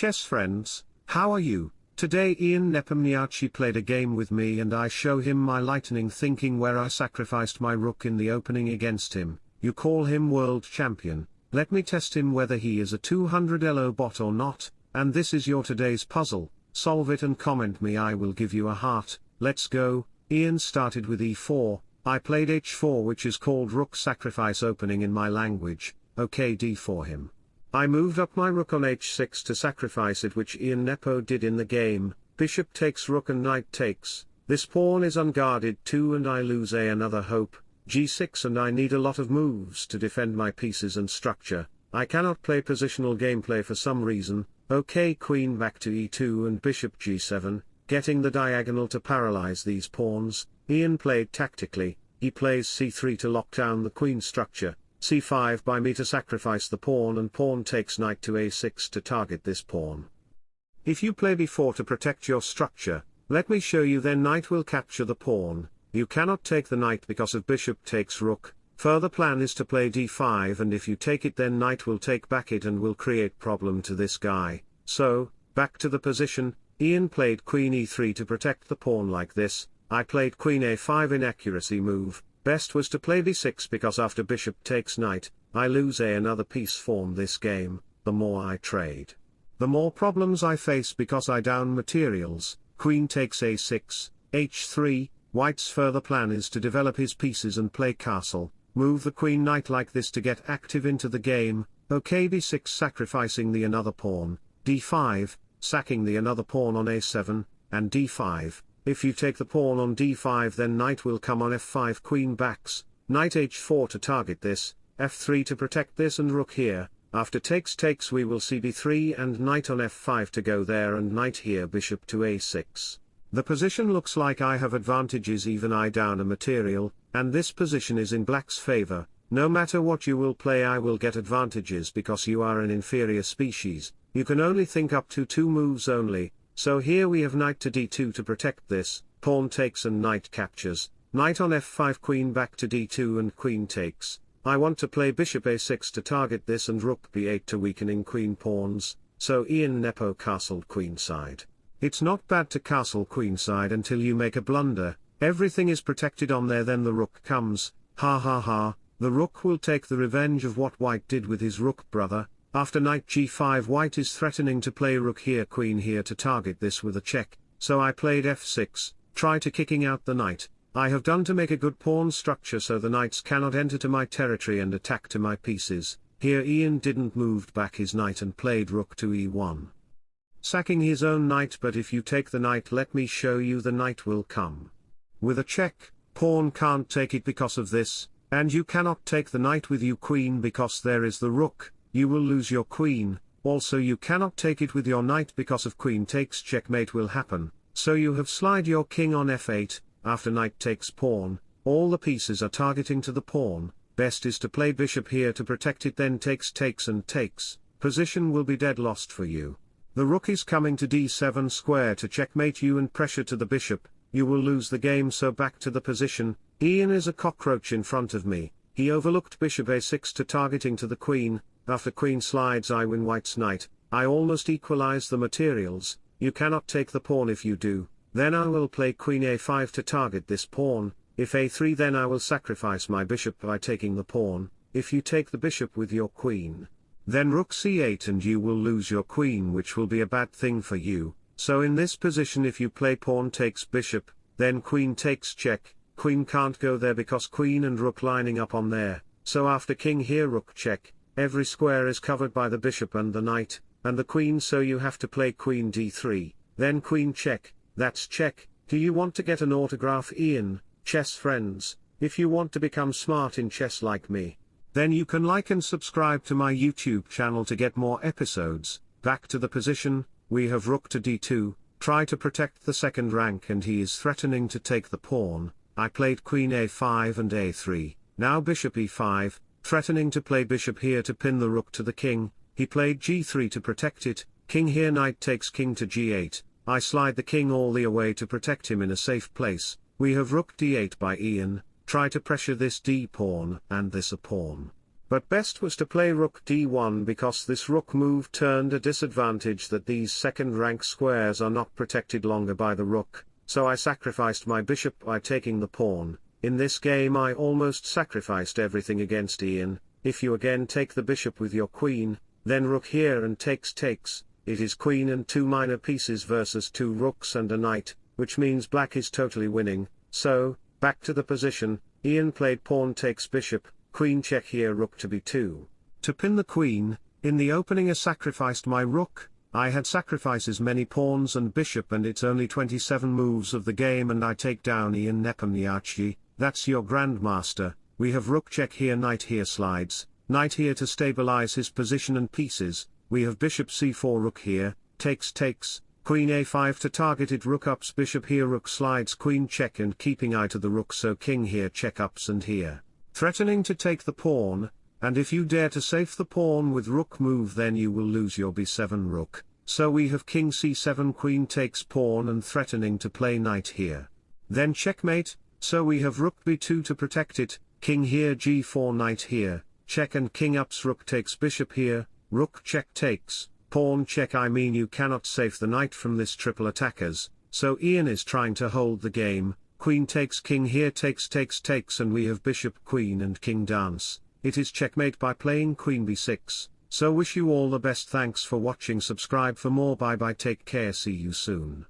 chess friends, how are you? Today Ian Nepomniachtchi played a game with me and I show him my lightning thinking where I sacrificed my rook in the opening against him, you call him world champion, let me test him whether he is a 200 elo bot or not, and this is your today's puzzle, solve it and comment me I will give you a heart, let's go, Ian started with e4, I played h4 which is called rook sacrifice opening in my language, okay d4 him. I moved up my rook on h6 to sacrifice it which Ian Nepo did in the game, bishop takes rook and knight takes, this pawn is unguarded too and I lose a another hope, g6 and I need a lot of moves to defend my pieces and structure, I cannot play positional gameplay for some reason, ok queen back to e2 and bishop g7, getting the diagonal to paralyze these pawns, Ian played tactically, he plays c3 to lock down the queen structure, c5 by me to sacrifice the pawn and pawn takes knight to a6 to target this pawn. If you play b4 to protect your structure, let me show you then knight will capture the pawn, you cannot take the knight because of bishop takes rook, further plan is to play d5 and if you take it then knight will take back it and will create problem to this guy, so, back to the position, Ian played queen e3 to protect the pawn like this, I played queen a5 inaccuracy move, Best was to play b6 because after bishop takes knight, I lose a another piece form this game, the more I trade. The more problems I face because I down materials, queen takes a6, h3, white's further plan is to develop his pieces and play castle, move the queen knight like this to get active into the game, ok b6 sacrificing the another pawn, d5, sacking the another pawn on a7, and d5, if you take the pawn on d5 then knight will come on f5 queen backs, knight h4 to target this, f3 to protect this and rook here, after takes takes we will see b3 and knight on f5 to go there and knight here bishop to a6. The position looks like I have advantages even I down a material, and this position is in black's favor, no matter what you will play I will get advantages because you are an inferior species, you can only think up to two moves only, so here we have knight to d2 to protect this, pawn takes and knight captures, knight on f5 queen back to d2 and queen takes, I want to play bishop a6 to target this and rook b8 to weakening queen pawns, so Ian Nepo castled queenside. It's not bad to castle queenside until you make a blunder, everything is protected on there then the rook comes, ha ha ha, the rook will take the revenge of what white did with his rook brother, after knight g5 white is threatening to play rook here queen here to target this with a check, so I played f6, try to kicking out the knight, I have done to make a good pawn structure so the knights cannot enter to my territory and attack to my pieces, here Ian didn't moved back his knight and played rook to e1. Sacking his own knight but if you take the knight let me show you the knight will come. With a check, pawn can't take it because of this, and you cannot take the knight with you queen because there is the rook, you will lose your queen, also you cannot take it with your knight because of queen takes checkmate will happen, so you have slide your king on f8, after knight takes pawn, all the pieces are targeting to the pawn, best is to play bishop here to protect it then takes takes and takes, position will be dead lost for you. The rook is coming to d7 square to checkmate you and pressure to the bishop, you will lose the game so back to the position, Ian is a cockroach in front of me, he overlooked bishop a6 to targeting to the queen, after queen slides I win white's knight, I almost equalize the materials, you cannot take the pawn if you do, then I will play queen a5 to target this pawn, if a3 then I will sacrifice my bishop by taking the pawn, if you take the bishop with your queen. Then rook c8 and you will lose your queen which will be a bad thing for you, so in this position if you play pawn takes bishop, then queen takes check, queen can't go there because queen and rook lining up on there, so after king here rook check, Every square is covered by the bishop and the knight, and the queen so you have to play queen d3, then queen check, that's check, do you want to get an autograph Ian, chess friends, if you want to become smart in chess like me, then you can like and subscribe to my YouTube channel to get more episodes, back to the position, we have rook to d2, try to protect the second rank and he is threatening to take the pawn, I played queen a5 and a3, now bishop e5, Threatening to play bishop here to pin the rook to the king, he played g3 to protect it, king here knight takes king to g8, I slide the king all the way to protect him in a safe place, we have rook d8 by Ian, try to pressure this d pawn and this a pawn. But best was to play rook d1 because this rook move turned a disadvantage that these second rank squares are not protected longer by the rook, so I sacrificed my bishop by taking the pawn. In this game I almost sacrificed everything against Ian, if you again take the bishop with your queen, then rook here and takes takes, it is queen and two minor pieces versus two rooks and a knight, which means black is totally winning, so, back to the position, Ian played pawn takes bishop, queen check here rook to b2. To pin the queen, in the opening I sacrificed my rook, I had sacrifices many pawns and bishop and it's only 27 moves of the game and I take down Ian Nepomniachtchi, that's your grandmaster, we have rook check here knight here slides, knight here to stabilize his position and pieces, we have bishop c4 rook here, takes takes, queen a5 to targeted rook ups bishop here rook slides queen check and keeping eye to the rook so king here check ups and here. Threatening to take the pawn, and if you dare to safe the pawn with rook move then you will lose your b7 rook, so we have king c7 queen takes pawn and threatening to play knight here. Then checkmate, so we have rook b2 to protect it, king here g4 knight here, check and king ups rook takes bishop here, rook check takes, pawn check I mean you cannot save the knight from this triple attackers, so Ian is trying to hold the game, queen takes king here takes takes takes and we have bishop queen and king dance, it is checkmate by playing queen b6, so wish you all the best thanks for watching subscribe for more bye bye take care see you soon.